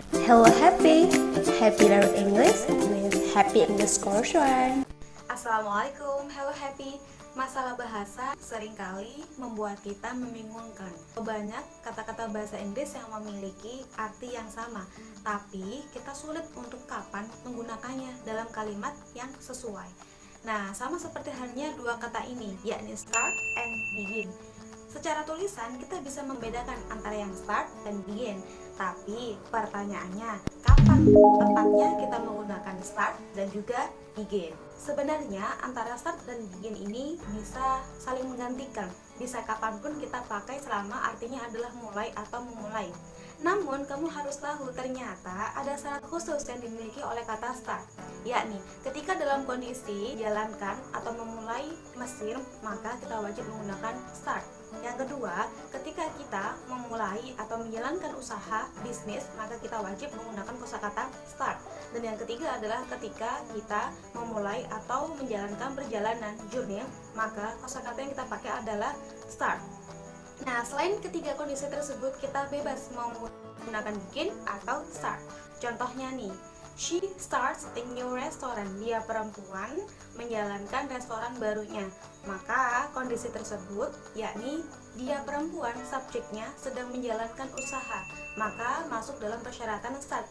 Hello Happy, Happy Learn English with Happy English Course One. Assalamualaikum, hello happy. Masalah bahasa sering kali membuat kita membingungkan. Banyak kata-kata bahasa Inggris yang memiliki arti yang sama Tapi kita sulit untuk kapan menggunakannya dalam kalimat yang sesuai. Nah, sama seperti halnya dua kata ini, yakni start and begin Secara tulisan kita bisa membedakan antara yang start dan begin. Tapi pertanyaannya, kapan tepatnya kita menggunakan start dan juga begin. Sebenarnya antara start dan begin ini bisa saling menggantikan. Bisa kapan pun kita pakai selama artinya adalah mulai atau memulai. Namun, kamu harus tahu ternyata ada syarat khusus yang dimiliki oleh kata start. Yakni ketika dalam kondisi jalankan atau memulai mesin, maka kita wajib menggunakan start. Yang kedua, ketika kita memulai atau menjalankan usaha bisnis, maka kita wajib menggunakan kosakata start. Dan yang ketiga adalah ketika kita memulai atau menjalankan perjalanan journey, maka kosakata yang kita pakai adalah start. Nah, selain ketiga kondisi tersebut, kita bebas menggunakan begin atau start. Contohnya nih, she starts a new restaurant. Dia perempuan menjalankan restoran barunya. Maka kondisi tersebut yakni dia perempuan subjeknya sedang menjalankan usaha. Maka masuk dalam persyaratan start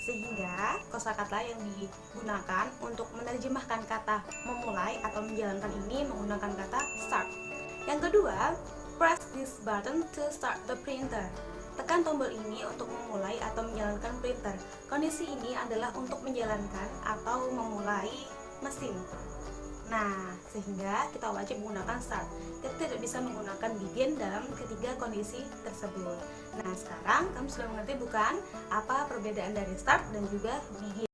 sehingga kosakata yang digunakan untuk menerjemahkan kata memulai atau menjalankan ini menggunakan kata start. Yang kedua, press this button to start the printer. Tekan tombol ini untuk memulai atau menjalankan printer. Kondisi ini adalah untuk menjalankan atau memulai mesin. Nah, sehingga kita wajib menggunakan start. Kita tidak bisa menggunakan begin dalam ketiga kondisi tersebut. Nah, sekarang kamu sudah mengerti bukan apa perbedaan dari start dan juga begin.